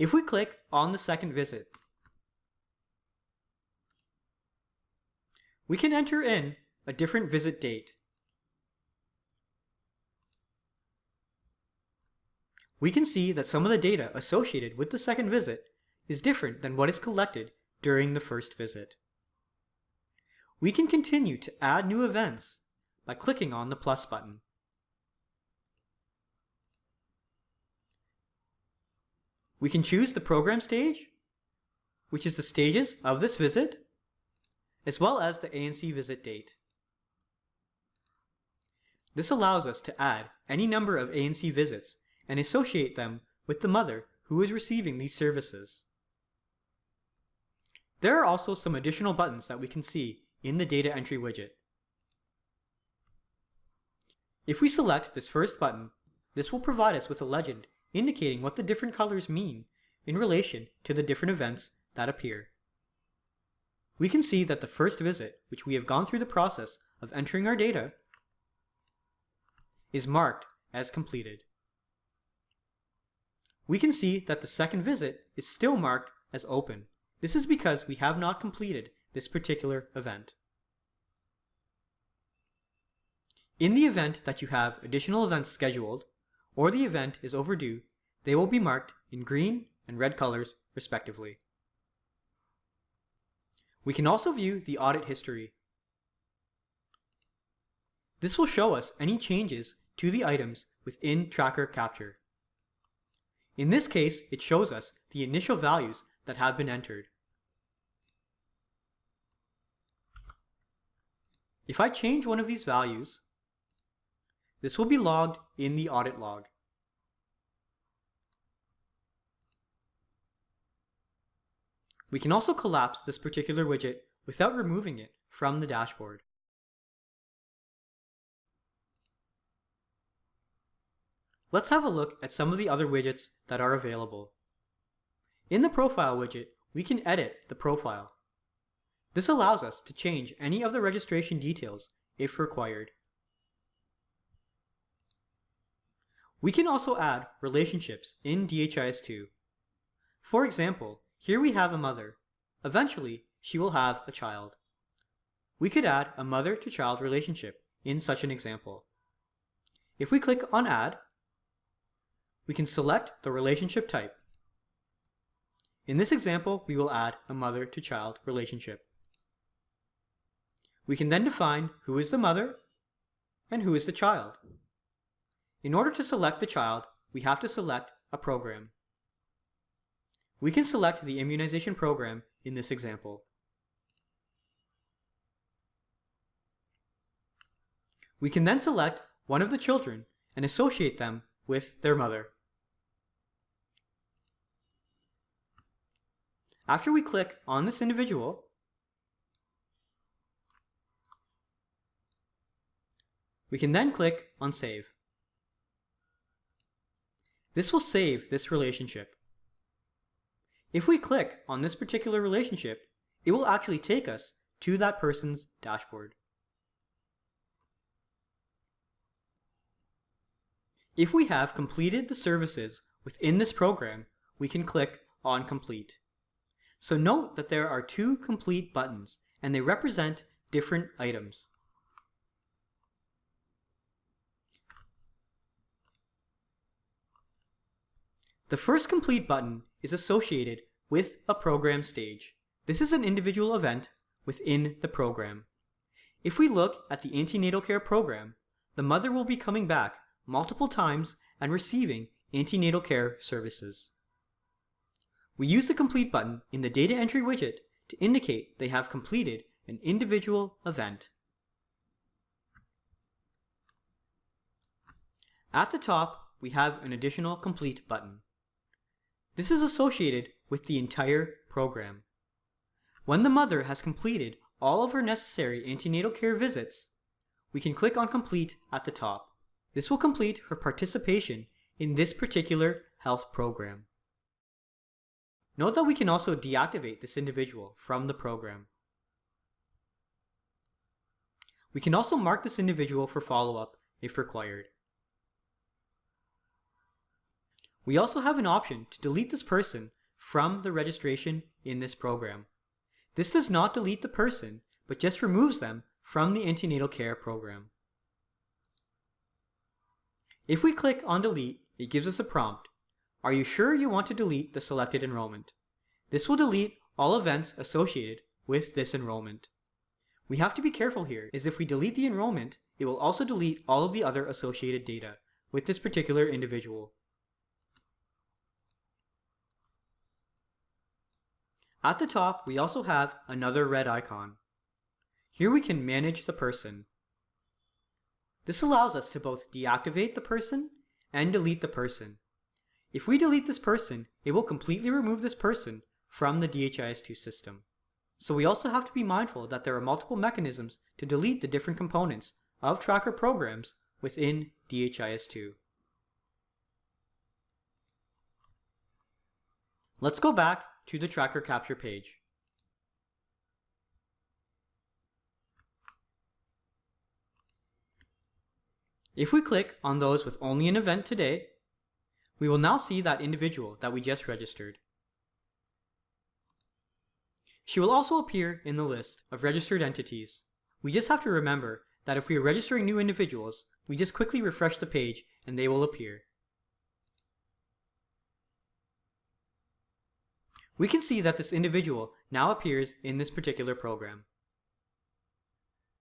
If we click on the second visit, we can enter in a different visit date. We can see that some of the data associated with the second visit is different than what is collected during the first visit. We can continue to add new events by clicking on the plus button. We can choose the program stage, which is the stages of this visit, as well as the ANC visit date. This allows us to add any number of ANC visits and associate them with the mother who is receiving these services. There are also some additional buttons that we can see in the data entry widget. If we select this first button, this will provide us with a legend indicating what the different colors mean in relation to the different events that appear. We can see that the first visit, which we have gone through the process of entering our data, is marked as completed. We can see that the second visit is still marked as open. This is because we have not completed this particular event. In the event that you have additional events scheduled, or the event is overdue, they will be marked in green and red colors respectively. We can also view the audit history. This will show us any changes to the items within Tracker Capture. In this case, it shows us the initial values that have been entered. If I change one of these values, this will be logged in the audit log. We can also collapse this particular widget without removing it from the dashboard. Let's have a look at some of the other widgets that are available. In the Profile widget, we can edit the profile. This allows us to change any of the registration details if required. We can also add relationships in DHIS2. For example, here we have a mother. Eventually, she will have a child. We could add a mother-to-child relationship in such an example. If we click on Add, we can select the relationship type. In this example, we will add a mother-to-child relationship. We can then define who is the mother and who is the child. In order to select the child, we have to select a program. We can select the immunization program in this example. We can then select one of the children and associate them with their mother. After we click on this individual, we can then click on Save. This will save this relationship. If we click on this particular relationship, it will actually take us to that person's dashboard. If we have completed the services within this program, we can click on Complete. So note that there are two complete buttons and they represent different items. The first complete button is associated with a program stage. This is an individual event within the program. If we look at the antenatal care program, the mother will be coming back multiple times and receiving antenatal care services. We use the complete button in the data entry widget to indicate they have completed an individual event. At the top, we have an additional complete button. This is associated with the entire program. When the mother has completed all of her necessary antenatal care visits, we can click on Complete at the top. This will complete her participation in this particular health program. Note that we can also deactivate this individual from the program. We can also mark this individual for follow-up if required. We also have an option to delete this person from the registration in this program. This does not delete the person, but just removes them from the antenatal care program. If we click on delete, it gives us a prompt. Are you sure you want to delete the selected enrollment? This will delete all events associated with this enrollment. We have to be careful here, is if we delete the enrollment, it will also delete all of the other associated data with this particular individual. At the top, we also have another red icon. Here we can manage the person. This allows us to both deactivate the person and delete the person. If we delete this person, it will completely remove this person from the DHIS2 system. So we also have to be mindful that there are multiple mechanisms to delete the different components of tracker programs within DHIS2. Let's go back to the tracker capture page. If we click on those with only an event today, we will now see that individual that we just registered. She will also appear in the list of registered entities. We just have to remember that if we are registering new individuals, we just quickly refresh the page and they will appear. We can see that this individual now appears in this particular program.